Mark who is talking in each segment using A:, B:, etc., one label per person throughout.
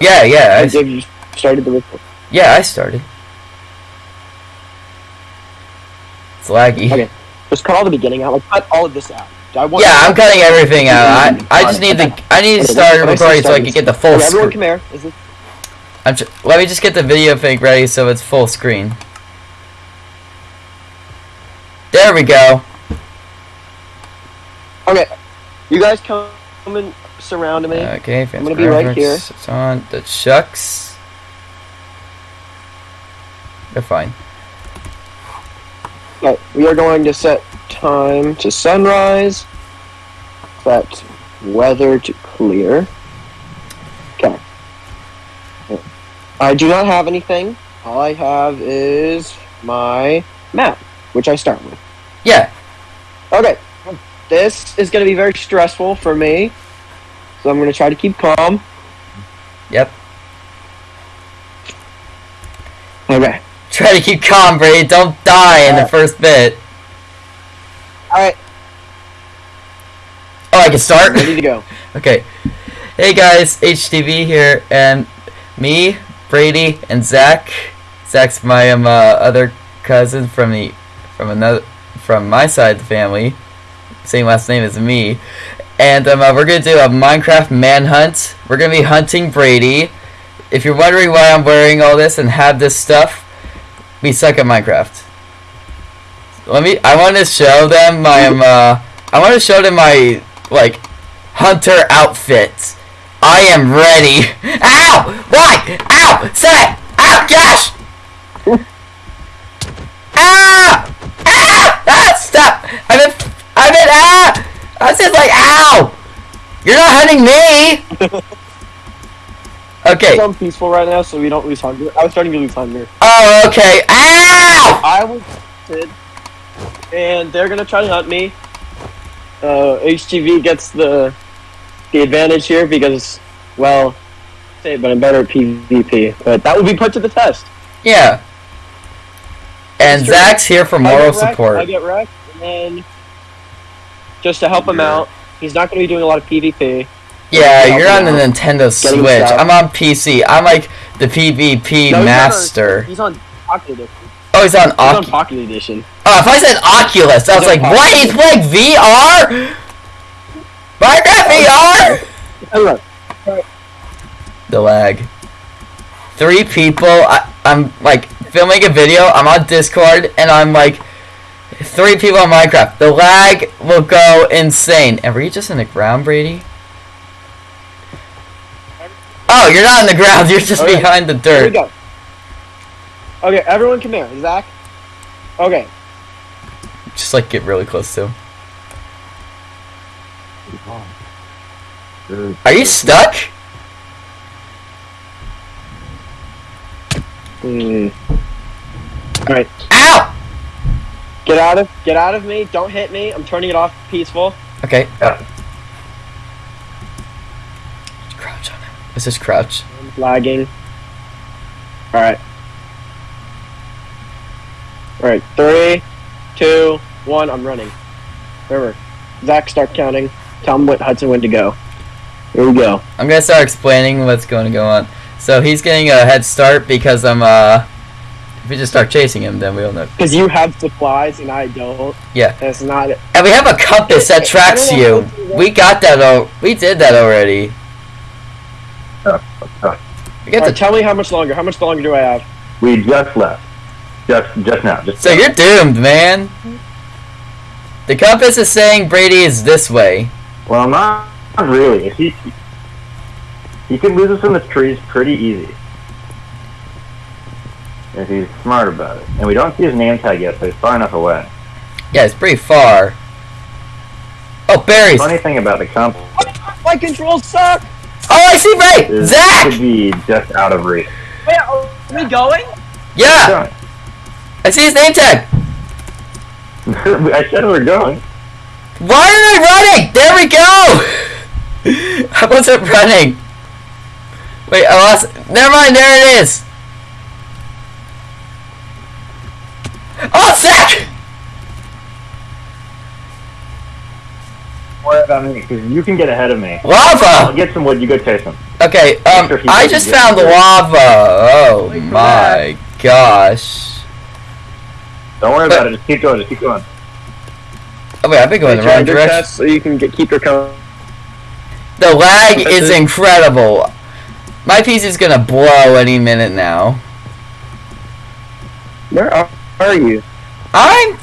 A: Yeah, yeah, I,
B: you started the record?
A: yeah. I started. It's laggy.
B: Okay. Just cut all the beginning out. Like cut all of this out. I want
A: Yeah, I'm cutting everything out. I, I just need to I need to
B: Okay,
A: start recording so I can get the full
B: Okay, everyone
A: screen.
B: come here. Is this
A: I'm let me just get the video thing ready so it's full screen. There we go.
B: Okay. You guys come and surround me.
A: Okay,
B: I'm gonna be right here.
A: It's on the chucks. They're fine.
B: Okay, we are going to set time to sunrise. Set weather to clear. Okay. I do not have anything. All I have is my map, which I start with.
A: Yeah.
B: Okay. This is going to be very stressful for me. So I'm going to try to keep calm.
A: Yep.
B: Okay.
A: Try to keep calm, Brady. Don't die in the first bit.
B: Alright,
A: Oh, I can start?
B: ready to go.
A: Okay. Hey guys, HTV here, and me, Brady, and Zach. Zach's my um, uh, other cousin from the from another from my side of the family. Same last name as me. And um, uh, we're gonna do a Minecraft manhunt. We're gonna be hunting Brady. If you're wondering why I'm wearing all this and have this stuff, we suck at Minecraft. Let me. I want to show them my um. Uh, I want to show them my like hunter outfit. I am ready. Ow! Why? Ow! Say! Ow! Gosh! ah! Ah! Ah! Stop! I'm in. I'm in. Ah! I was just like, ow! You're not hunting me. Okay.
B: I'm peaceful right now, so we don't lose hunger. I was starting to lose hunger.
A: Oh, okay. Ow!
B: I was hunted, and they're gonna try to hunt me. Uh, HTV gets the the advantage here because, well, say but I'm better at PvP. But that will be put to the test.
A: Yeah. And Zach's here for moral
B: I
A: support.
B: get wrecked, and then just to help him out, he's not gonna be doing a lot of PvP.
A: Yeah, you're on
B: him
A: the. Nintendo Switch. I'm on PC. I'm like the PvP
B: No, he's not on-
A: master.
B: He's on Pocket Edition.
A: Oh, he's on
B: He's on Pocket Edition.
A: Oh, if I said Oculus, I was like,
B: on
A: what? He's playing VR? Minecraft VR?
B: Hello.
A: The lag. Three people. I, I'm like filming a video. I'm on Discord, and I'm like, three people on Minecraft. The lag will go insane. And were you just in the ground, Brady? Oh, you're not in the ground. You're just
B: Okay.
A: behind the
B: Here we
A: dirt.
B: go. Okay, everyone come here. Zach. Okay.
A: Just like get really close to him. Are you stuck?
B: Hmm. Alright.
A: Ow!
B: Get out of get out of me. Don't hit me. I'm turning it off peaceful.
A: Okay. Crouch on him. Let's just crouch.
B: I'm lagging. Alright. Alright, three, two, one, I'm running. Remember. Zach, start counting. Tell him what Hudson when to go. Here we go.
A: I'm gonna start explaining what's going to go on. So he's getting a head start because I'm uh. If we just start chasing him, then we'll know.
B: Because you have supplies and I don't.
A: Yeah.
B: That's not it.
A: And we have a compass that tracks you. We got that. Oh, we did that already. We got
B: Alright,
A: the.
B: tell me how much longer. How much longer do I have?
C: We just left. Just just now. Just
A: So you're doomed, man. The compass is saying Brady is this way.
C: well, not, not really. He he could lose us in the trees pretty easy if he's smart about it. And we don't see his name tag yet, so he's far enough away.
A: Yeah, it's pretty far. Oh, berries.
C: Funny thing about the compass
B: My controls suck!
A: Oh, I see Ray.
C: is it
A: Zach.
C: could be just out of reach.
B: Wait, oh, are we going?
A: Yeah,
C: Going.
A: I see his name tag.
C: I said we're going.
A: Why am I running? There we go! I wasn't running. Wait, I lost. Never mind, there it is. Oh, Zach!
C: Worry about me, because you can get ahead of me. I'll
A: Lava!
C: get some wood. You go chase him.
A: Okay, um,
C: Sure
A: I just found
C: hurt.
A: lava. Oh
B: Wait for
A: my gosh.
C: Don't worry
A: But-
C: about it. Just keep going. Just keep going.
A: Oh wait, I've been going the wrong direction.
B: chest So you can get, keep your count.
A: The lag
B: That's
A: is
B: it.
A: incredible. My PC is gonna blow any minute now.
B: Where are, are you?
A: I'm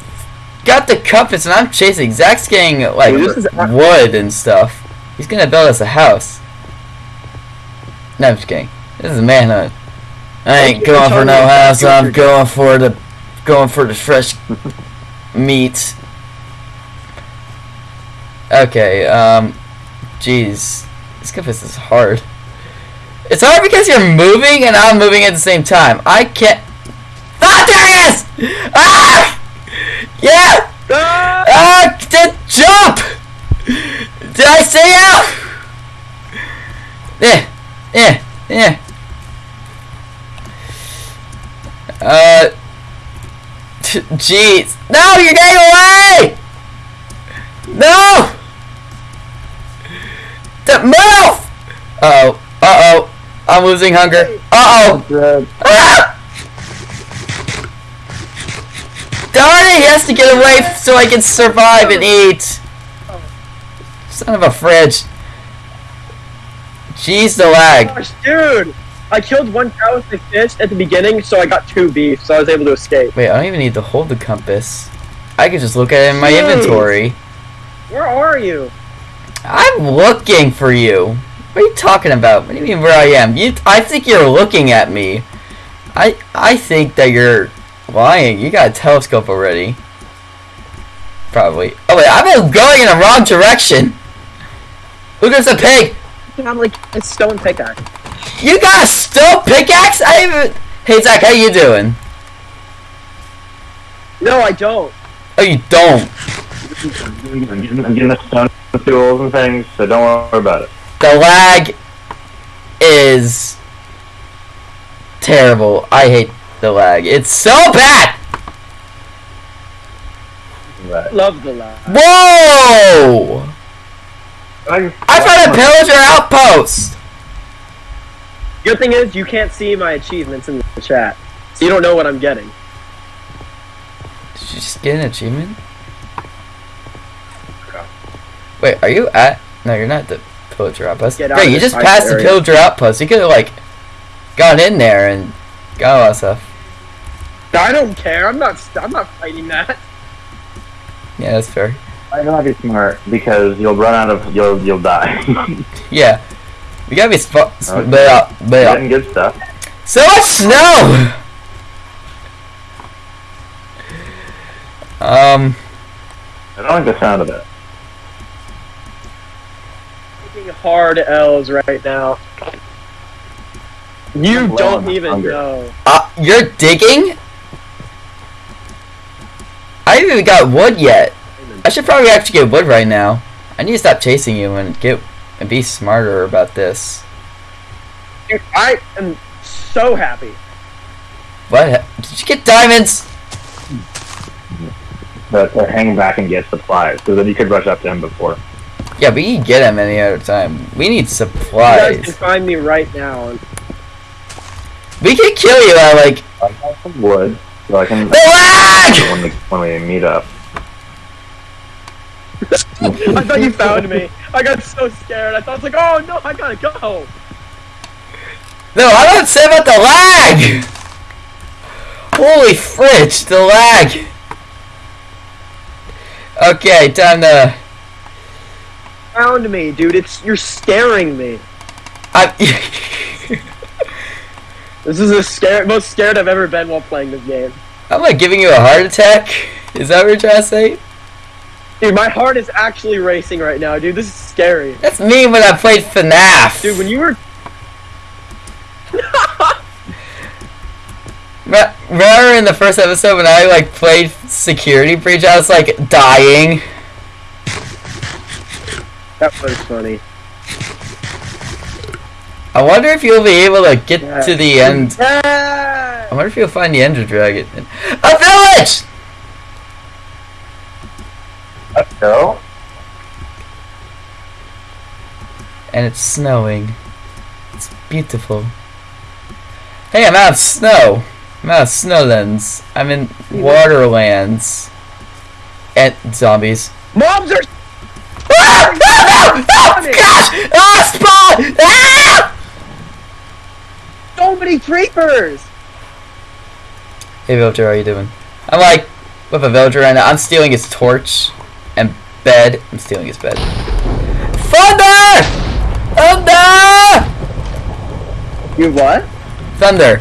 A: got the compass and I'm chasing. Zach's getting like
B: Dude,
A: wood and stuff. He's gonna build us a house. No, I'm just kidding. This is manhunt. I ain't going for no house. I'm going for the going for the fresh meat. Okay. Um. Jeez, this compass is hard. It's hard because you're moving and I'm moving at the same time. I can't. Ah, there he is! Ah! Yeah!
B: Ah!
A: Ah! The jump! Did I say out? Yeah, yeah, yeah. Uh. Jeez. No, you're getting away! No! The move! Uh oh. Uh oh. I'm losing hunger. Uh oh. Ah! Darn it, he has to get away so I can survive and eat. Son of a fridge. Jeez, the lag.
B: Gosh, dude! I killed one cow with my fist at the beginning, so I got two beef, so I was able to escape.
A: Wait, I don't even need to hold the compass. I can just look at it in my
B: Jeez.
A: inventory.
B: Where are you?
A: I'm looking for you. What are you talking about? What do you mean where I am? You, I think you're looking at me. I, I think that you're lying. You got a telescope already. Probably. Oh wait, I've been going in the wrong direction. Look, there's a pig.
B: I'm like a stone pickaxe.
A: You got a stone pickaxe? I even. Hey Zach, how you doing?
B: No, I don't.
A: Oh, you don't.
C: I'm getting, I'm getting the stone tools and things, so don't worry about it.
A: The lag is terrible. I hate the lag. It's so bad.
C: Right.
B: Love the lag.
A: Whoa! I found a pillager outpost.
B: Good thing is, you can't see my achievements in the chat. So you don't know what I'm getting.
A: Did you just get an achievement? Wait, are you at? No, you're not the pillager outpost.
B: Get
A: Wait, you just
B: ice
A: passed the pillager outpost. You could have like gone in there and got a lot of stuff.
B: I don't care. I'm not. I'm not fighting that.
A: Yeah, that's fair.
C: I gotta be smart because you'll run out of you'll you'll die.
A: Yeah, we gotta be sp- sp-
C: Okay.
A: blah, blah.
C: Getting good stuff.
A: So much snow! Um,
C: I don't like the sound of it.
B: Taking hard L's right now. You don't even
C: hunger.
B: know.
A: uh, you're digging? I haven't even got wood yet. I should probably actually get wood right now. I need to stop chasing you and get and be smarter about this.
B: Dude, I am so happy.
A: What? Did you get diamonds?
C: But to hang back and get supplies, so then you could rush up to him before.
A: Yeah, but you can get him any other time. We need supplies.
B: You guys can find me right now. And
A: We can kill you at like
C: I got some wood, so I can
A: the lag!
C: when we when we meet up.
B: I thought you found me. I got so scared. I thought I was like, oh no, I gotta go.
A: No, I don't say about the lag! Holy fridge, the lag! Okay, time to...
B: Found me, dude. It's you're scaring me.
A: I...
B: This is the scare most scared I've ever been while playing this game.
A: I'm like giving you a heart attack? Is that what you're trying to say?
B: Dude, my heart is actually racing right now, dude. This is scary.
A: That's me when I played FNAF!
B: Dude, when you were
A: Re- Remember in the first episode when I like played Security Breach, I was like dying?
B: that was funny.
A: I wonder if you'll be able to get
B: Yeah.
A: to the end.
B: Yeah.
A: I wonder if you'll find the Ender Dragon. A village!
C: Let's go.
A: And it's snowing. It's beautiful. Hey, I'm out of snow. I'm out of snowlands. I'm in waterlands. And zombies.
B: Mobs are
A: Ah! No! No! No! Gosh! Ah! Spawn! Ah!
B: Many creepers.
A: Hey, villager, how you doing? I'm like with a villager right now. I'm stealing his torch and bed. I'm stealing his bed. Thunder! Thunder!
B: You what?
A: Thunder.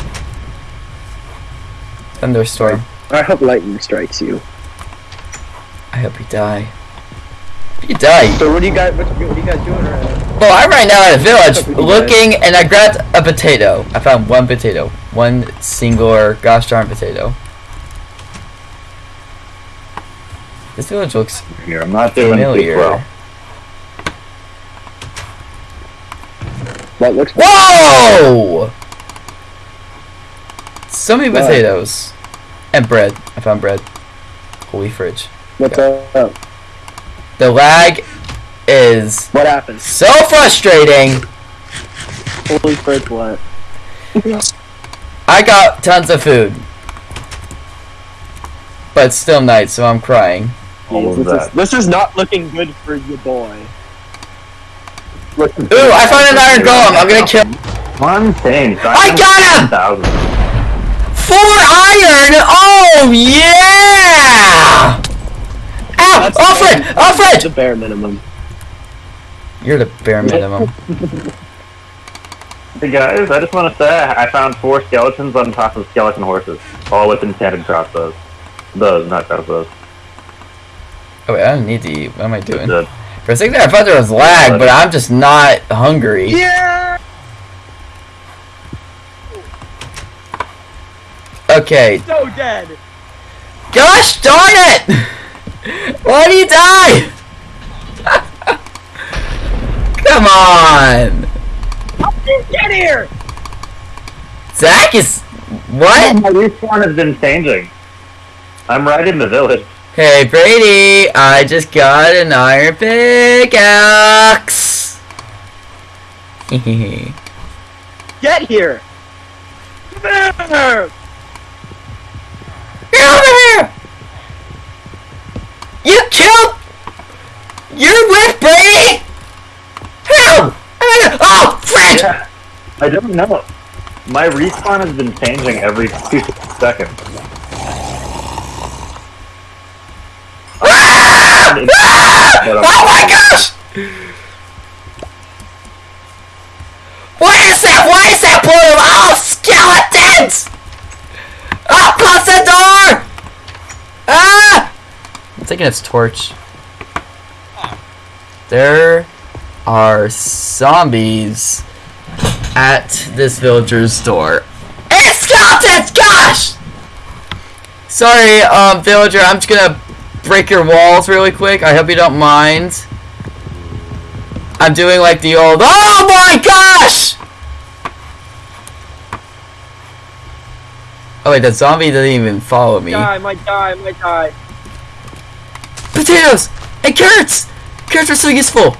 A: Thunderstorm.
B: I hope lightning strikes you.
A: I hope you die. You die.
B: So what do you guys what, what are you guys doing right now?
A: Well, I'm right now at a village
B: Hope you die.
A: looking, and I grabbed a potato. I found one potato, one singular gosh darn potato. This village looks
C: Here, I'm not doing
A: familiar.
C: well.
B: What looks
A: Whoa! So many
B: What?
A: potatoes. And bread. I found bread. Holy fridge.
B: what's up?
A: The lag is
B: What happens?
A: so frustrating.
B: Holy frick what?
A: I got tons of food. But it's still night, so I'm crying.
C: All of
B: this,
C: that.
B: is, this is not looking good for your boy.
A: Ooh, I found an iron golem. I'm gonna kill.
C: One thing.
A: I got him!
C: Thousand.
A: Four iron! Oh, yeah! Ow!
B: That's
A: Alfred!
B: the
A: Alfred!
B: bare minimum.
A: You're the bare minimum.
C: Hey guys, I just want to say I found four skeletons on top of skeleton horses, all with enchanted crossbows. Those, not crossbows.
A: Oh, wait, I don't need to eat. What am I doing?
C: The-
A: For a second there, I thought there was lag, but I'm just not hungry.
B: Yeah!
A: Okay.
B: So dead!
A: Gosh darn it! Why do you die? Come on!
B: Get here!
A: Zach is... What?
C: My respawn has been changing. I'm right in the village.
A: Hey Brady, I just got an iron pickaxe!
B: Get here! Come here!
A: Get over here! You killed... You're with Brady? How? Oh, frick!
C: Yeah, I don't know. My respawn has been changing every two seconds. But I'm-
A: Oh my gosh! What is that? Why is that blue? Oh, skeletons! Oh, close the door! Ah! I'm taking its torch. There are zombies at this villager's door. And skeletons! Gosh! Sorry, um, villager. I'm just gonna break your walls really quick. I hope you don't mind. I'm doing like the old. Oh my gosh! Oh wait, that zombie doesn't even follow me.
B: Die, might die, I might die.
A: Potatoes and carrots. Carrots are so useful.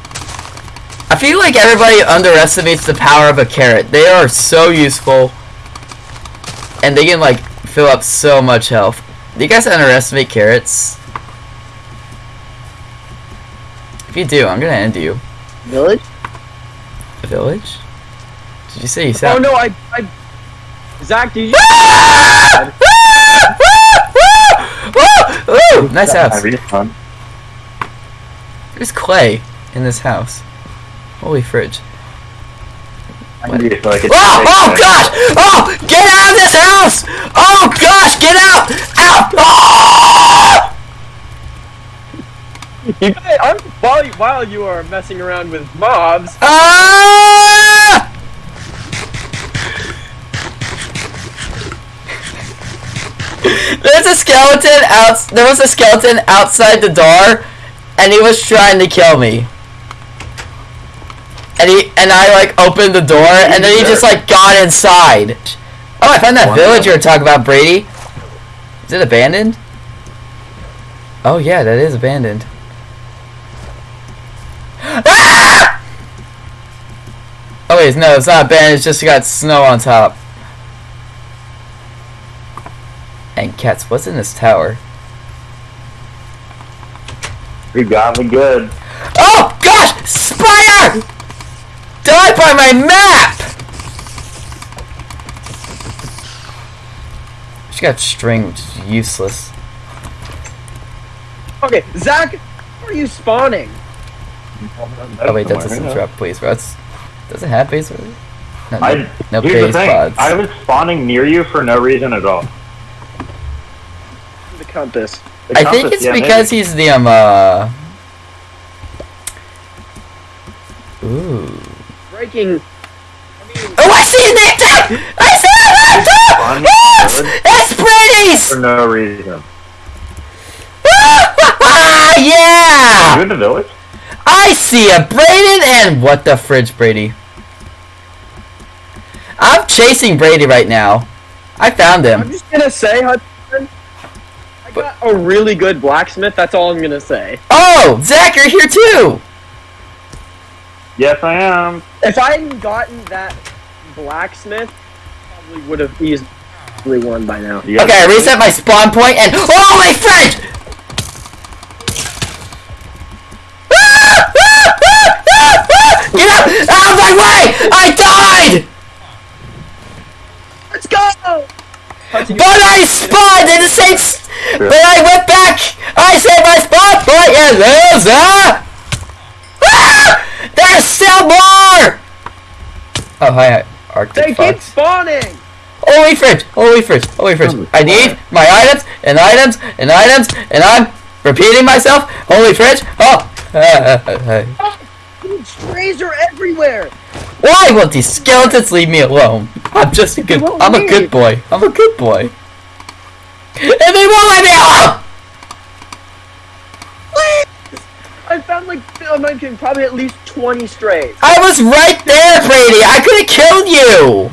A: I feel like everybody underestimates the power of a carrot. They are so useful, and they can like fill up so much health. Do you guys underestimate carrots? If you do, I'm gonna end you.
B: Village?
A: A village? Did you say you
B: oh,
A: said?
B: Oh no, I, I... Zach, did you... Ah! Ah! Ah!
A: Ooh, nice
C: I
A: house.
C: respawn.
A: There's clay in this house. Holy fridge.
C: I need so I can
A: Oh, oh gosh! Oh, get out of this house! Oh gosh, get out! Out! Oh!
B: You guys, I'm, while, you- while you are messing around with mobs,
A: Ah! There's a skeleton out. There was a skeleton outside the door, and he was trying to kill me. And he and I like opened the door, and then he just like got inside. Oh, I found that village you were talking about, Brady. Is it abandoned? Oh yeah, that is abandoned. Ah! Oh wait, no, it's not banned. It's just got snow on top. And cats, what's in this tower?
C: You got me good.
A: Oh gosh! Die by my map! She got string, which is useless.
B: Okay, Zach, where are you spawning?
A: Oh wait, that doesn't drop blaze rods. Does it have blaze rods? No, no,
C: I,
A: no
C: here's the
A: base
C: thing.
A: pods.
C: I was spawning near you for no reason at all.
B: The compass.
C: The
A: I think it's
C: yeah,
A: because
C: maybe.
A: he's the um uh. Ooh.
B: Breaking.
A: Oh, I see his name! I see his name tag! It's, it's Brady's!
C: for no reason. Ah, you
A: yeah!
C: in the village?
A: I see a Braden and what the fridge, Brady? I'm chasing Brady right now. I found him.
B: I'm just gonna say, Hudson, I got a really good blacksmith. That's all I'm gonna say.
A: Oh, Zach, you're here too!
C: Yes, I am.
B: If I hadn't gotten that blacksmith, probably would have easily won by now.
A: Okay, I reset my spawn point and holy fridge! Get out! Out of my way! I died!
B: Let's go!
A: But I spawned in the same. s- But I went back. I said my spawn point is loser. Ah! There's still more. Oh hi, Arctic
B: They
A: Arctic
B: keep spawning!
A: Holy fridge! Holy fridge! Holy fridge! I need my items and items and items and I'm repeating myself. Holy fridge! Oh.
B: Dude, strays are everywhere!
A: Why won't these skeletons leave me alone? I'm just a good. I'm a good boy. I'm a good boy. And they won't let me alone.
B: I found like, I'm not probably at least 20 strays.
A: I was right there, Brady. I could have killed you.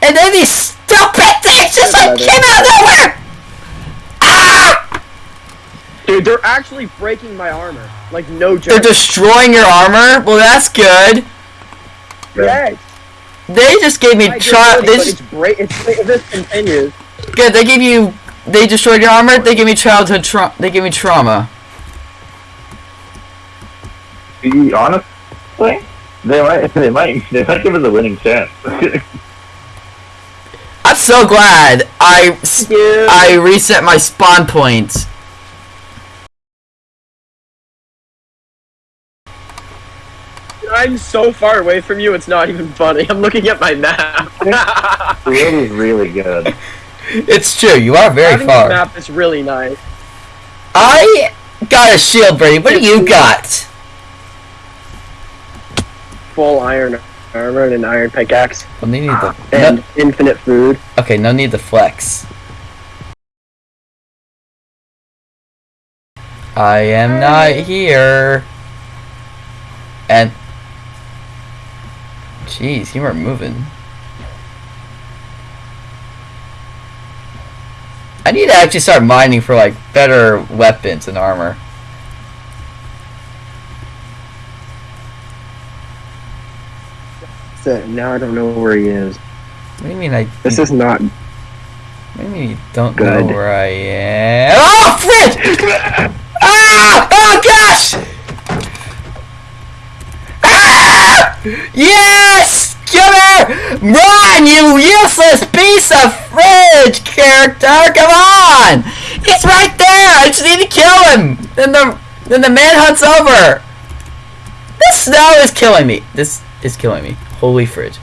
A: And then these stupid things just like came out of nowhere. Ah!
B: Dude, they're actually breaking my armor. Like, no joke.
A: They're destroying your armor. Well, that's good.
B: Yes.
A: They just gave me
B: did,
A: They just
B: break. It's, if this continues.
A: good. They gave you. They destroyed your armor. They gave me childhood trauma. They gave me trauma.
C: You- honest, they might, they might, they might give us a winning chance.
A: I'm so glad I s-
B: Yeah.
A: I reset my spawn point.
B: I'm so far away from you, it's not even funny. I'm looking at my map.
C: the road is really good.
A: It's true. You are very
B: Having a
A: far.
B: map is really nice.
A: I got a shield, Brady. What do you got?
B: Full iron armor and an iron pickaxe.
A: Well, they need the.
B: And
A: No,
B: infinite food.
A: okay, no need the flex. I am not here. And. Jeez, you weren't moving. I need to actually start mining for like better weapons and armor.
B: Now I don't know where he is.
A: What do you mean I?
B: This is not.
A: What do you mean you don't
B: Good.
A: know where I am? Oh, fridge! ah! Oh gosh! Ah! Yes! Come here! Run, you useless piece of fridge character! Come on! He's right there! I just need to kill him! Then the then the manhunt's over! This snow is killing me. This is killing me. Holy fridge.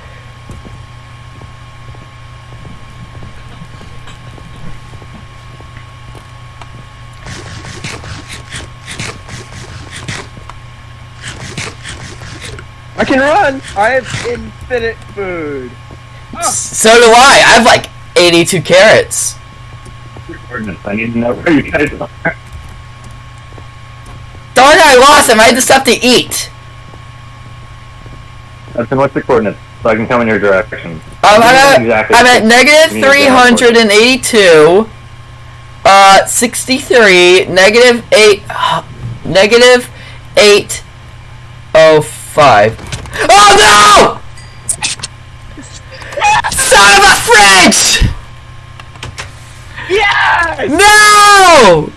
B: I can run! I have infinite food.
A: So do I. I have like 82 carrots.
C: I need to know where you guys are.
A: Darn it, I lost them. I had the stuff to eat.
C: That's in what's the coordinates? So I can come in your direction.
A: Um, I'm, at,
C: exactly
A: I'm at negative 382, uh, 63, negative 8, negative 805. Oh no! Son of a French!
B: Yes!
A: No!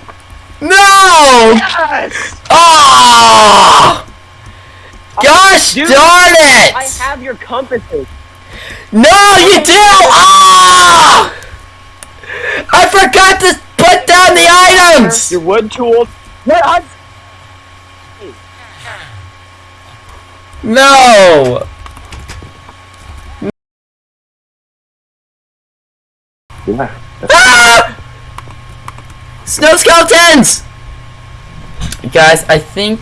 A: No!
B: Yes! Ah!
A: Oh! Gosh
B: Dude,
A: darn it!
B: I have your compasses.
A: No, you do! Ah! I forgot to put down the items!
B: Your wood tools. What? I-
A: No!
C: Yeah.
A: Ah! Snow skeletons! Guys, I think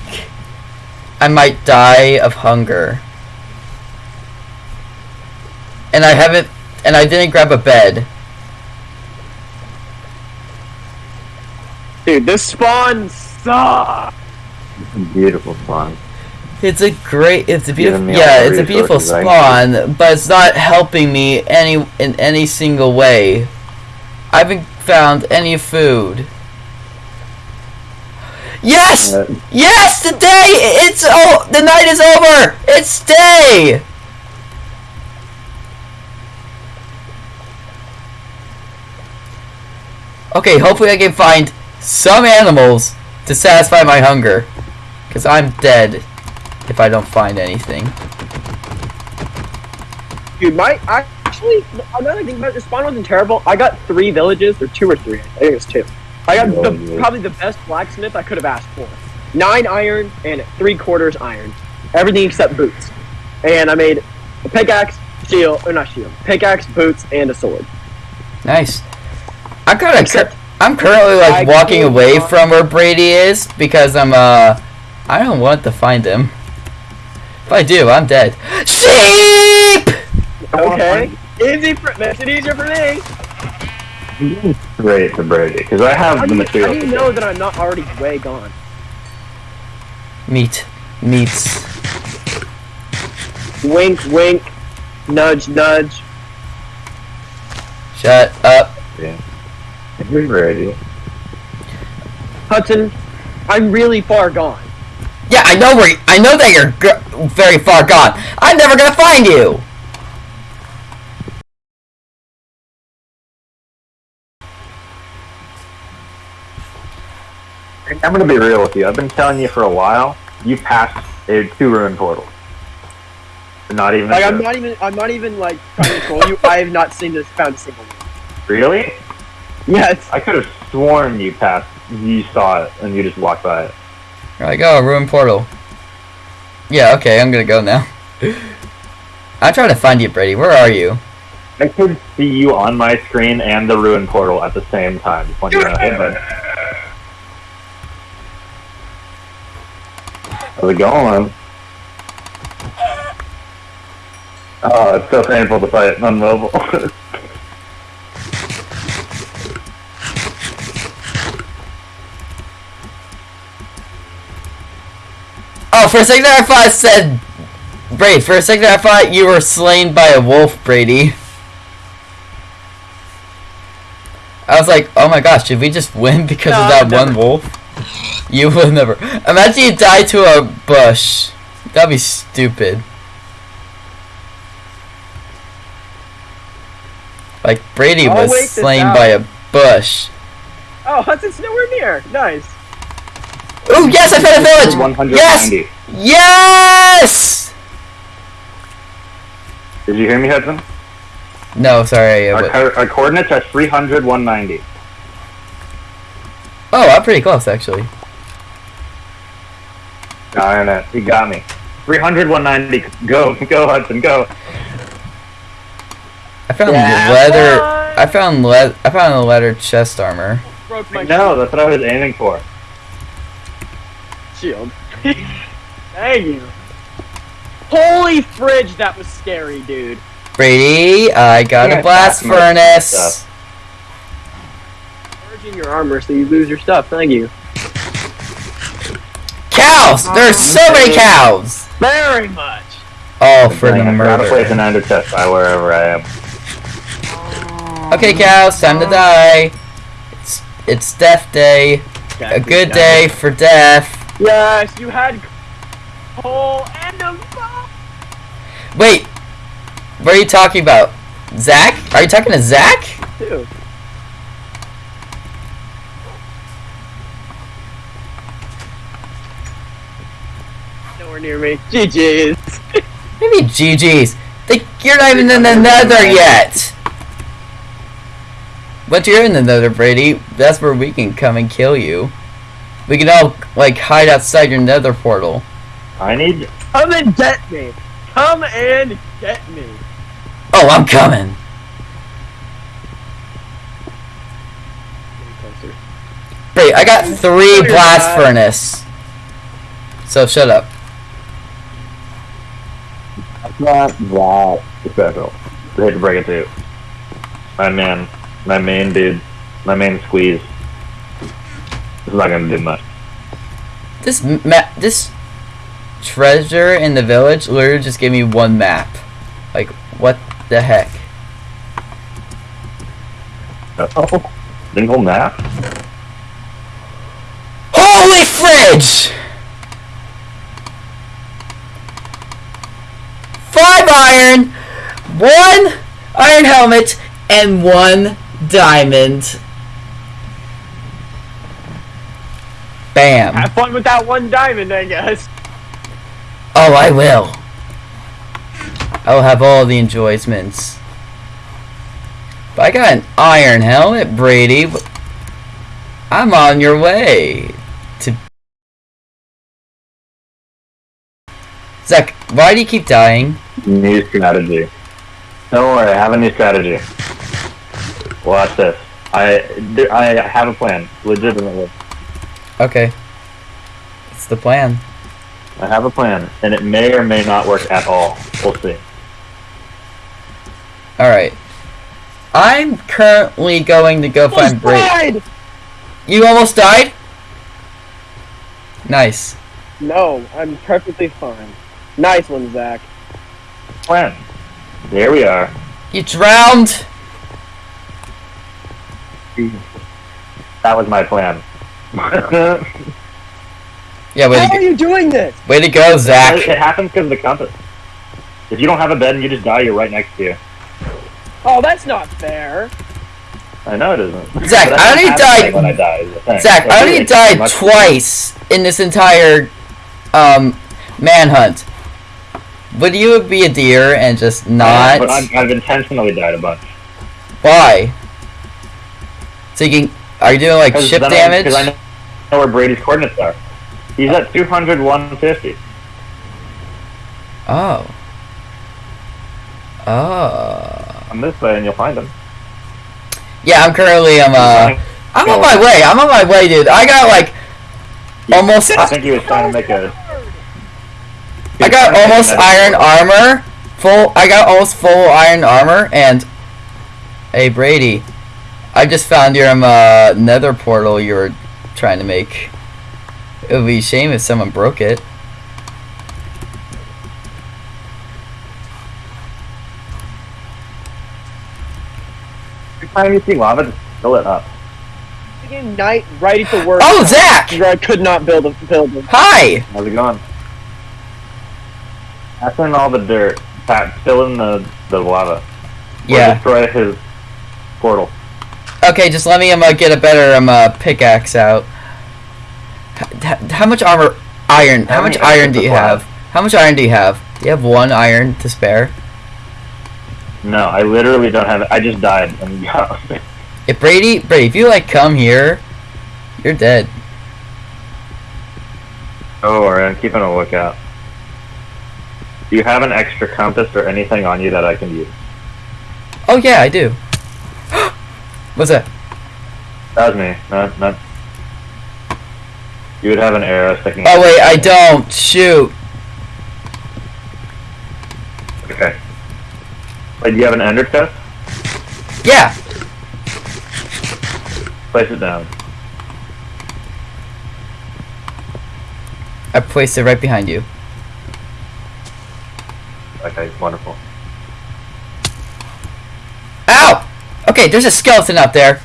A: I might die of hunger. And I haven't, and I didn't grab a bed.
B: Dude, this spawn sucks.
C: It's a beautiful spawn.
A: It's a great, it's a beautiful,
C: Giving me all
A: yeah, it's a beautiful spawn, but it's not helping me any in any single way. I haven't found any food. Yes,
C: Uh,
A: yes, the day, it's oh, the night is over. It's day. Okay, hopefully I can find some animals to satisfy my hunger, cause I'm dead if I don't find anything.
B: Dude, my actually, another thing about it, the spawn wasn't terrible. I got three villages, or two or three. I think it was two. I got
C: Oh,
B: the,
C: yeah.
B: probably the best blacksmith I could have asked for. Nine iron and three quarters iron. Everything except boots. And I made a pickaxe, shield, or not shield, pickaxe, boots, and a sword.
A: Nice. I'm kind of.
B: Except-
A: I'm currently like walking away from where Brady is because I'm uh. I don't want to find him. If I do, I'm dead. Sheep.
B: Okay. Easy for, makes it easier for me.
C: Great for Brady, because I have
B: How
C: the
B: do, you, how
C: material.
B: do you know that I'm not already way gone?
A: Meat. Meats.
B: Wink, wink, nudge, nudge.
A: Shut up.
C: You're Brady.
B: Hudson, I'm really far gone.
A: Yeah, I know where. I know that you're g- very far gone. I'm never gonna find you.
C: I'm gonna be real with you. I've been telling you for a while. You passed a two ruin portal. Not even.
B: Like I'm not even I'm not even like trying to troll you. I have not seen this found a single one.
C: Really?
B: Yes.
C: I could have sworn you passed. You saw it and you just walked by it.
A: There I go. Ruin portal. Yeah. Okay. I'm gonna go now. I'm trying to find you, Brady. Where are you?
C: I could see you on my screen and the ruin portal at the same time. Just want you to know. Hey, bud. How's it going? Oh, it's so painful to fight on mobile.
A: Oh, for a second I thought it said Brady. For a second I thought you were slain by a wolf, Brady. I was like, oh my gosh, did we just win because
B: No,
A: of that one wolf? You will never. Imagine you die to a bush. That'd be stupid. Like Brady
B: I'll
A: was
B: wait
A: slain by a bush.
B: Oh, Hudson's nowhere near. Nice.
A: Oh yes, I found a village.
C: 190.
A: Yes.
C: Did you hear me, Hudson?
A: No, sorry.
C: Our,
A: wa-
C: co- our coordinates are 300, 190.
A: Oh, I'm pretty close actually.
C: Darn it. You got me. 300, 190. Go, go, Hudson, go.
A: I found
B: Yeah,
A: leather.
B: boy.
A: I found le- I found a leather chest armor.
B: Broke my
C: No, that's what I was aiming for.
B: shield. Thank you. Holy fridge, that was scary, dude.
A: Brady, I got
C: Yeah,
A: a blast
C: that's my
A: furnace.
C: Stuff.
B: Charge in your armor so you lose your stuff. Thank you.
A: Cows! Oh, There's so many cows.
B: Very much.
A: Oh, for the
C: Dang, I gotta place an
A: murder.
C: ender chest by wherever I am. Oh.
A: Okay, cows, time to oh. die. It's it's death day. A good day for death.
B: Yes, you had coal and a.
A: Wait, what are you talking about? Zach? Are you talking to Zach?
B: too. Nowhere near me. GG's.
A: Maybe GG's. Like, you're not even in the nether yet. But you're in the nether, Brady. That's where we can come and kill you. We can all, like, hide outside your nether portal.
C: I need.
B: Come and get me. Come and get me.
A: Oh, I'm coming. Wait, I got three blast
B: not.
A: furnace. So shut up.
C: Not that special. I hate to break it to you. My man, my main dude, my main squeeze. This is not gonna do much.
A: This map, this treasure in the village literally just gave me one map. Like, what the heck?
C: Oh, single map.
A: Holy fridge! Five iron, one iron helmet, and one diamond. Bam.
B: Have fun with that one diamond, I guess.
A: Oh, I will. I will have all the enjoyments. But I got an iron helmet, Brady. I'm on your way to. Zach, why do you keep dying?
C: New strategy. Don't worry, I have a new strategy. Watch this. I I have a plan, legitimately.
A: Okay. It's the plan.
C: I have a plan, and it may or may not work at all. We'll see.
A: Alright. I'm currently going to go find Brady.
B: died!
A: You almost died? Nice.
B: No, I'm perfectly fine. Nice one, Zach.
C: Plan. There we are.
A: You drowned!
C: That was my plan.
A: Yeah, way
B: How
A: to
B: are you doing this?
A: way to go, Zach.
C: It happens because of the compass. If you don't have a bed and you just die, you're right next to you.
B: Oh, that's not fair.
C: I know it isn't.
A: Zach,
C: But
A: I
C: that
A: only
C: happens
A: died-
C: when I die. is the thing.
A: Zach, I only died
C: much-
A: twice in this entire um manhunt. Would you be a deer and just not?
C: But I've, I've intentionally died a bunch.
A: Why? So you can. Are you doing like ship damage?
C: Because I know, know where Brady's coordinates are. He's at 200, 150.
A: Oh. Oh.
C: I'm this way and you'll find him.
A: Yeah, I'm currently um uh I'm on my way. I'm on my way, dude. I got like almost
C: I think he was trying to make a.
A: I got almost iron armor. Full I got almost full iron armor and Hey Brady. I just found your um uh nether portal you were trying to make. It would be a shame if someone broke it.
C: Every time you see lava, just fill it up.
B: Freaking night, ready for work.
A: Oh, Zach!
B: Where I could not build a building.
A: Hi!
C: How's it going? Pass in all the dirt. Pat, fill in the, the lava. Or
A: Yeah.
C: destroy his portal.
A: Okay, just let me um uh, get a better um uh, pickaxe out. H- how much armor iron how
C: How
A: much iron do you have? How much iron do you have? Do you have one iron to spare?
C: No, I literally don't have it. I just died. And
A: If Brady, Brady, if you like come here, you're dead.
C: oh, alright, I'm keeping a lookout. Do you have an extra compass or anything on you that I can use?
A: Oh yeah, I do. What's that?
C: That was me. Not, not. You would have an arrow sticking.
A: Oh wait, I don't. Shoot.
C: Okay. Wait, do you have an ender chest?
A: Yeah.
C: Place it down.
A: I placed it right behind you.
C: Okay, wonderful.
A: Ow! Okay, there's a skeleton up there.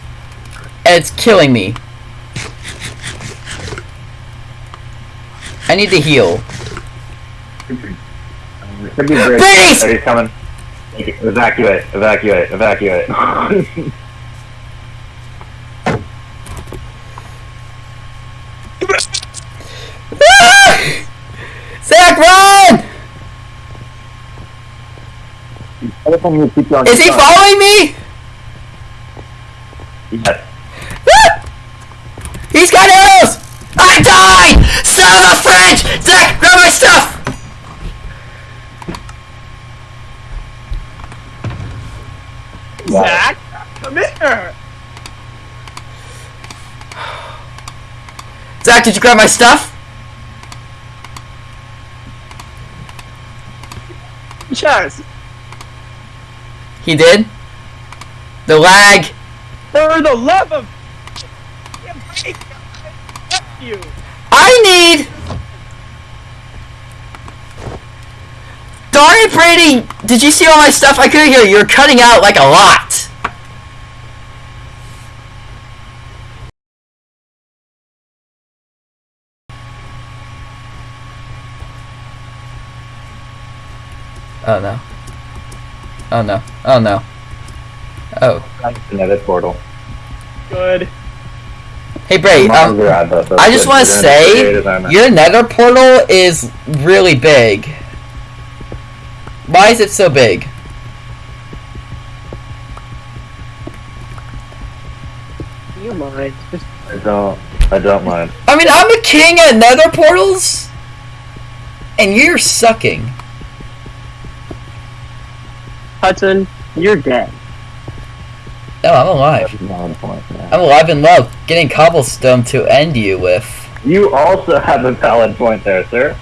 A: And it's killing me. I need to heal.
C: Could be great.
A: Please!
C: Oh, he's coming. Evacuate, evacuate, evacuate.
A: Ah! Zach, run! Is he following me?
C: Yes.
A: Ah! He's got arrows! I died! Son of a French! Zach, grab my stuff!
B: Zach, come here.
A: Zach, did you grab my stuff?
B: Chest.
A: He did. The lag.
B: For the love of you.
A: I need. Darn it, Brady! Did you see all my stuff? I couldn't hear you. You're cutting out like a lot. Oh no. Oh no. Oh no. Oh.
C: Another portal.
B: Good.
A: Hey Bray, um, I just want to say your nether portal is really big. Why is it so big?
B: You mind?
C: I don't. I don't mind.
A: I mean, I'm a king at nether portals, and you're sucking.
B: Hudson, you're dead.
A: No, I'm alive. I'm alive in love, getting cobblestone to end you with.
C: You also have a valid point there, sir.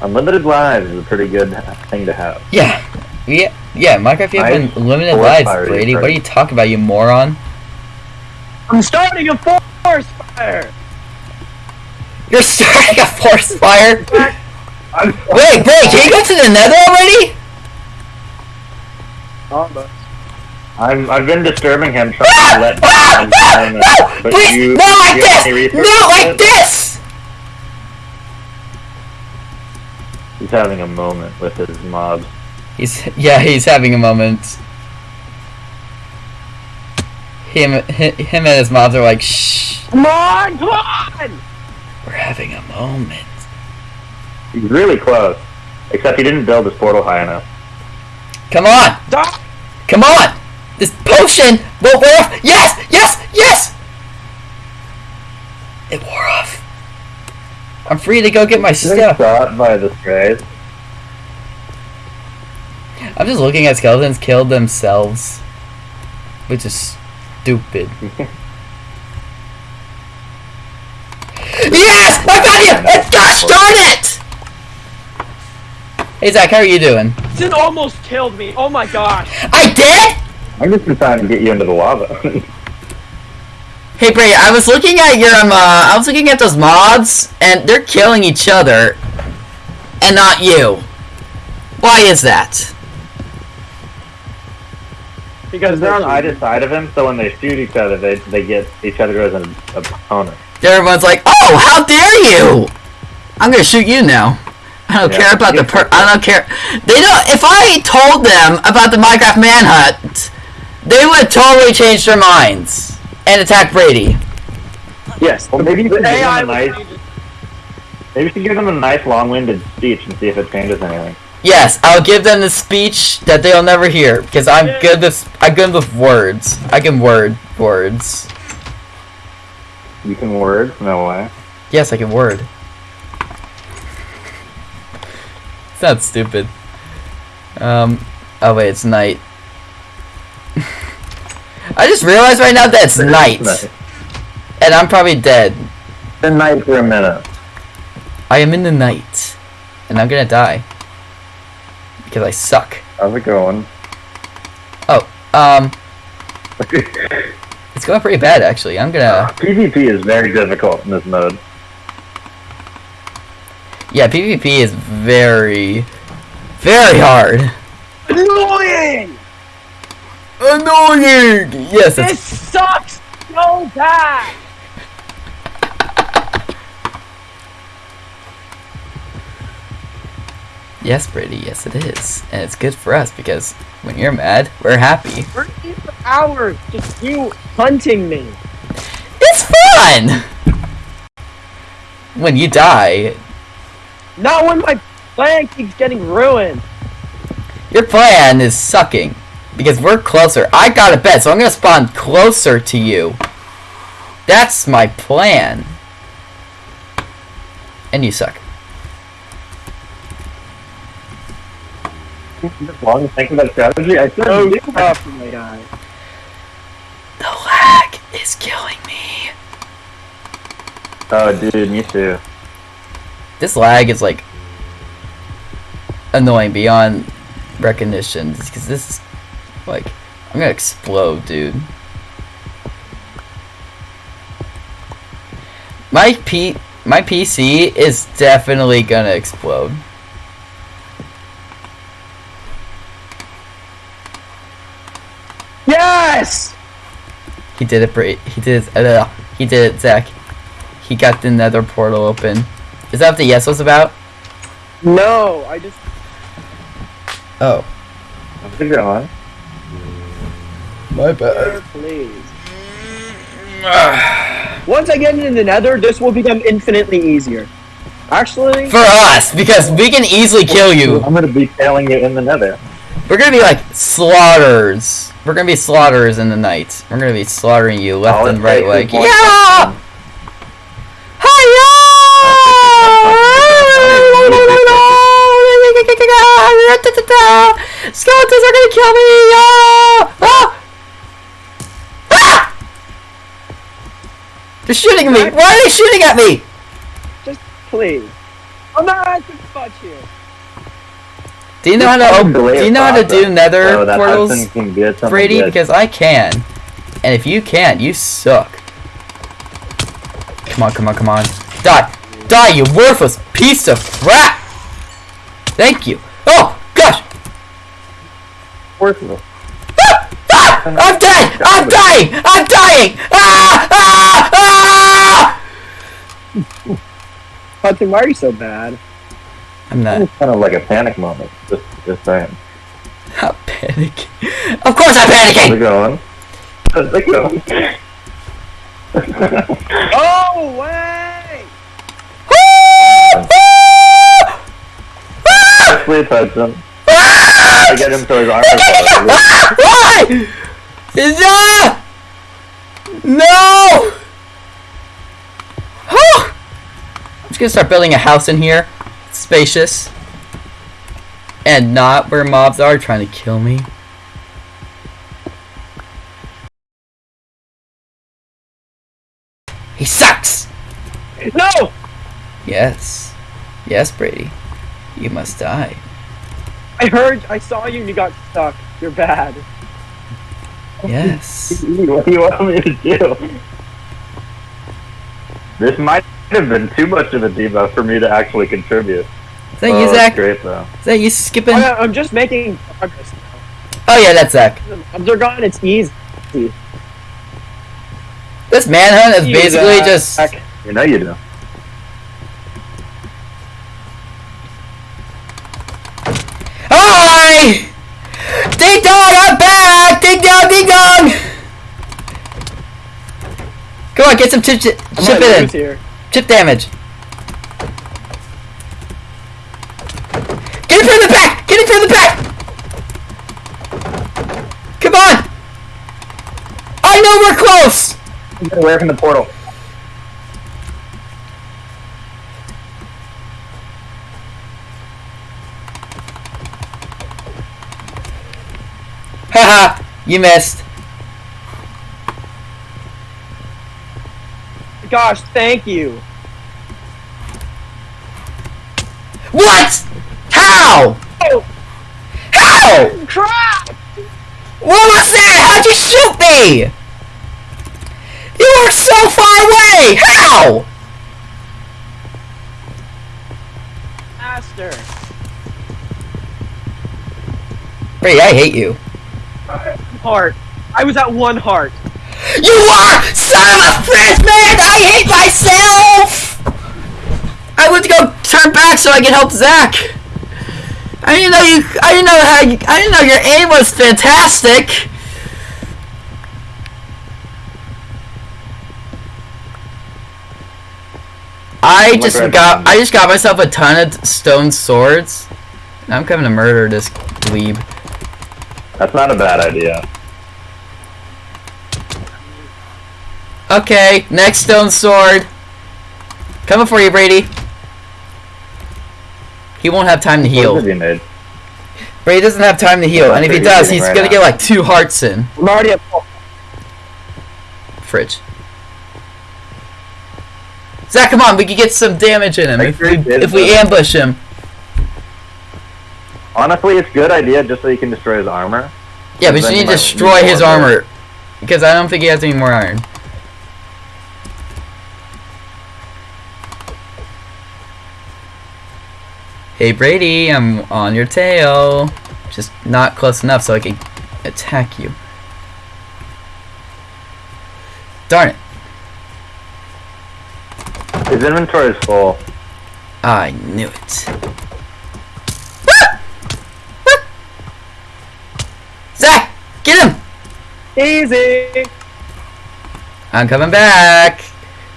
C: Unlimited lives is a pretty good thing to have.
A: Yeah, yeah, yeah. Minecraft, you have unlimited lives,
C: fire is
A: Brady. What are you talking about, you moron?
B: I'm starting a forest fire.
A: You're starting a forest fire. Wait, Bray, can you go to the nether already?
B: Almost.
C: I'm, I've been disturbing him, trying
A: Ah!
C: to let
A: Ah!
C: him
A: No!
C: learn but
A: Please!
C: you-
A: Not like
C: you have
A: this!
C: any
A: Not like this!
C: He's having a moment with his mobs.
A: He's yeah, he's having a moment. Him, hi- him and his mobs are like, shh,
B: Come on, come on!
A: we're having a moment.
C: He's really close. Except he didn't build his portal high enough.
A: Come on,
B: Stop!
A: come on! This potion will wear off. Yes, yes, yes! It wore off. I'm free to go get my
C: Getting
A: stuff.
C: shot by the strays.
A: I'm just looking at skeletons kill themselves, which is stupid. yes, I got you! And gosh darn it! Hey Zach, how are you doing?
B: Sin almost killed me. Oh my gosh.
A: I did?
C: I'm just been trying to get you into the lava.
A: Hey Bray, I was looking at your um, uh, I was looking at those mobs, and they're killing each other, and not you. Why is that?
B: Because
C: they're on either side of him, so when they shoot each other, they, they get each other as an opponent.
A: Everyone's like, "Oh, how dare you! I'm gonna shoot you now." I don't
C: Yeah.
A: care about the per. I don't care. They don't. If I told them about the Minecraft manhunt, they would totally change their minds and attack Brady.
B: Yes.
C: Well, maybe you
B: The
C: should give them a nice, maybe you should give them a nice long-winded speech and see if it changes anything.
A: Yes, I'll give them the speech that they'll never hear because I'm
B: Yeah.
A: good with I'm good with words. I can word words.
C: You can word? No way.
A: Yes, I can word. Not stupid. Um. Oh wait, it's night. I just realized right now that it's night,
C: Night.
A: and I'm probably dead.
C: Been night for a minute.
A: I am in the night, and I'm gonna die because I suck.
C: How's it going?
A: Oh, um, it's going pretty bad actually. I'm gonna.
C: PvP is very difficult in this mode.
A: Yeah, PvP is very, very hard.
B: annoying.
A: Annoying. Yes,
B: This sucks so bad.
A: Yes, Brady, yes it is. And it's good for us because when you're mad, we're happy.
B: We're here for hours, just you hunting me.
A: It's fun! When you die,
B: Not when my plan keeps getting ruined.
A: your plan is sucking. Because we're closer. I got a bet, so I'm gonna spawn closer to you. That's my plan. And you suck.
C: Long to think that strategy. I said
B: So tough, my guy.
A: The lag is killing me.
C: Oh, dude, me too.
A: This lag is like annoying beyond recognition because this is like I'm gonna explode, dude. My P my PC is definitely gonna explode.
B: Yes!
A: He did it. He did it. Uh, he did it, Zach. He got the Nether portal open. Is that what the yes was about?
B: No, I just
A: Oh, I
C: How's it going?
A: my
B: Sir, please. Once I get into the nether, this will become infinitely easier. Actually,
A: For us, because we can easily kill you.
C: I'm gonna be tailing you in the nether.
A: We're gonna be like slaughters. We're gonna be slaughters in the night. We're gonna be slaughtering you left
C: All
A: and right. Like, yeah!
C: Person.
A: Hiya! Skeletons are gonna kill me! Ah! Ah! Ah! They're shooting me! Why are they shooting at me?
B: just please. I'm not asking for much here.
A: Do you know how to
C: Just
A: do you know how to do nether
C: Oh, that
A: portals?
C: husband can get something
A: Brady,
C: good.
A: because I can. And if you can't, you suck. Come on, come on, come on. Die! Die, you worthless piece of crap! Thank you. Oh, gosh!
C: Worthless.
A: Ah! Ah! I'm dead! I'm dying! I'm dying! Ah! Ah! Ah!
B: Hudson, why are you so bad?
A: I'm not,
C: It's kind of like a panic moment. Just, just saying.
A: not panicking. Of course I'm
C: How's it
A: panicking!
C: going? How's it going?
B: Oh, wait!
A: Ah!
C: I get him so his armor!
A: Why? Ah! No! Oh! I'm just gonna start building a house in here. Spacious. And not where mobs are trying to kill me. He sucks!
B: No!
A: Yes. Yes, Brady. You must die.
B: I heard, I saw you and you got stuck. You're bad.
A: Yes.
C: what do you want me to do? This might have been too much of a debuff for me to actually contribute.
A: Is that
C: oh,
A: you,
C: that's
A: Zach?
C: great though.
A: Is that you skipping?
B: I, oh, I'm just making progress now.
A: Oh yeah, that's Zach.
B: Mobs are gone, it's easy.
A: This manhunt is
B: You,
A: basically
B: Zach.
A: just
C: You know you do.
A: Hi! Ding dong, I'm back! Ding dong! Come on, get some chip, chip, chip it in.
B: here.
A: Chip damage. Get it from the back! Get it from the back! Come on! I know we're close!
C: Get away from the portal.
A: Haha, you missed.
B: Gosh, thank you.
A: What? How?
B: Oh,
A: How?
B: crap!
A: What was that? How'd you shoot me? You were so far away! How?
B: Master.
A: Brady, I hate you.
B: Heart. I was at one heart.
A: You are son of a bitch, man! I hate myself! I went to go turn back so I can help Zach. I didn't know you. I didn't know how. You, I didn't know your aim was fantastic. I oh
C: my
A: just got. I just got myself a ton of stone swords. I'm coming to murder this dweeb.
C: That's not a bad idea.
A: Okay, next stone sword. Coming for you, Brady. He won't have time to heal.
C: have you made?
A: Brady doesn't have time to heal, and if he does,
C: he's
A: he's
C: doing
A: gonna
C: right
A: get like two hearts in.
B: I'm already at full.
A: Fridge. Zach, come on, we can get some damage in him if
C: sure
A: we, if we ambush him.
C: Honestly, it's a good idea just so you can destroy his armor.
A: Yeah, but you need to destroy his armor. Because I don't think he has any more iron. Hey Brady, I'm on your tail. Just not close enough so I can attack you. Darn it.
C: His inventory is full.
A: I knew it. Zach! Get him!
B: Easy.
A: I'm coming back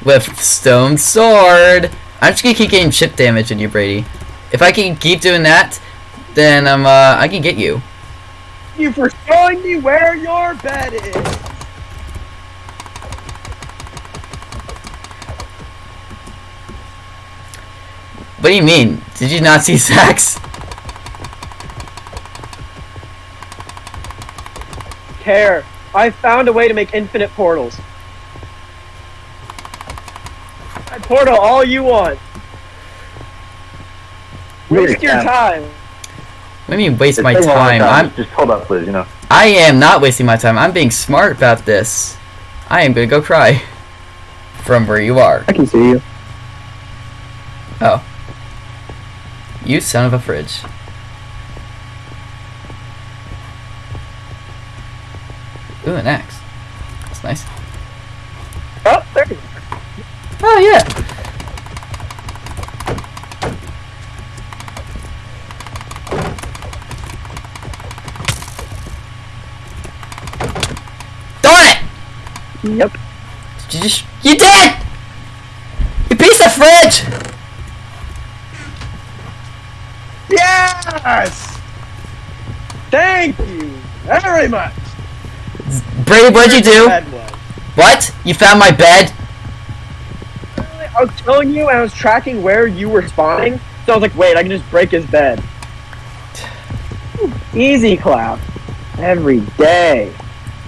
A: with stone sword. I'm just gonna keep getting chip damage in you, Brady. If I can keep doing that, then um, uh, I can get you.
B: You for showing me where your bed is.
A: What do you mean? Did you not see Zach's?
B: Care. I found a way to make infinite portals. I portal all you want. Waste your
C: Yeah.
B: time.
A: What do you mean waste
C: It's
A: my
C: taking a long
A: time? I'm
C: Just hold up, please. You know.
A: I am not wasting my time. I'm being smart about this. I am gonna go cry. From where you are.
B: I can see you.
A: Oh. You son of a fridge. Ooh, an axe. That's nice.
B: Oh, there you are.
A: Oh, yeah. Darn it!
B: Yep.
A: Did you just. You did! You piece of fridge!
B: Yes! Thank you very much.
A: Brady, what'd you do? What? You found my bed?
B: I was telling you, and I was tracking where you were spawning. So I was like, wait, I can just break his bed. Easy, Cloud. Every day.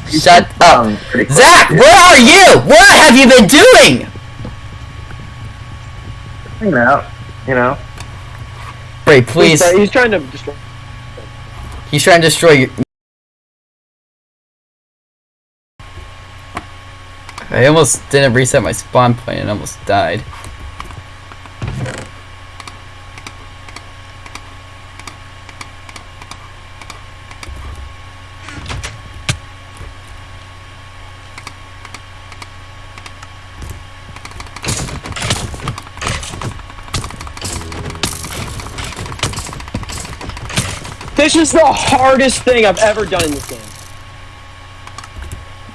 A: Shut up.
C: Um, pretty.
A: Zach, where are you? What have you been doing?
C: Hanging out. You know.
A: Brady, please.
B: He's, he's trying to destroy.
A: He's trying to destroy you. I almost didn't reset my spawn point and almost died.
B: This is the hardest thing I've ever done in this game.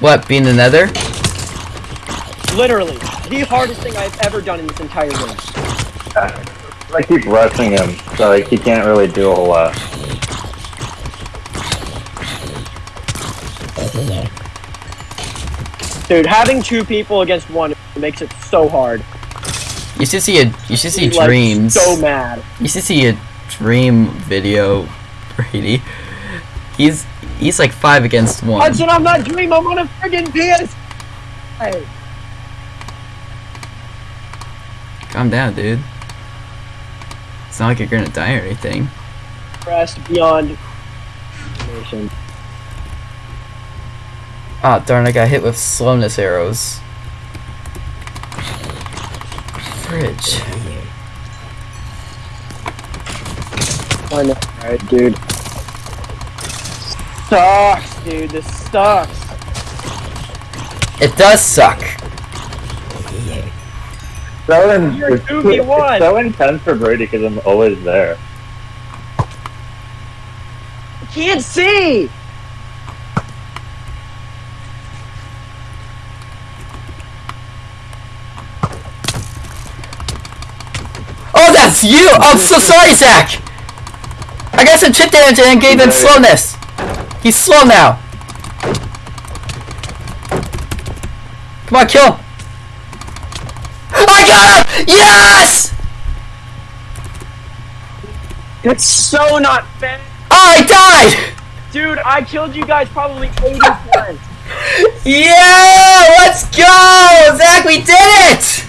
A: What, being the nether?
B: Literally, the hardest thing I've ever done in this entire game.
C: I keep rushing him, so like he can't really do a whole lot.
B: Dude, having two people against one makes it so hard.
A: You should see a you should see
B: Like,
A: Dream's.
B: So mad.
A: You should see a Dream video, Brady. He's he's like five against one.
B: Hudson, I'm not dreaming. I'm on a friggin' PS. Hey,
A: Calm down, dude. It's not like you're gonna die or anything.
B: pressed beyond. imagination.
A: Ah, darn! I got hit with slowness arrows. Fridge.
B: I know, right, dude? Sucks, dude. This sucks.
A: It does suck.
C: So in, it's, it's so intense for Brady because I'm always there.
B: can't see.
A: Oh, that's you! Oh, I'm so sorry, Zach! I got some chip damage and gave him slowness. He's slow now. Come on, kill him. I got him! Yes!
B: That's so not fair.
A: Oh, I died!
B: Dude, I killed you guys probably 80 times.
A: Yeah! Let's go! Zach, we did it!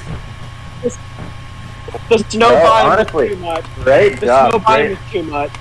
B: The snow
C: Oh,
B: biome
C: honestly,
B: was too much.
C: Great
B: The
C: job.
B: snow biome
C: Great.
B: was too much.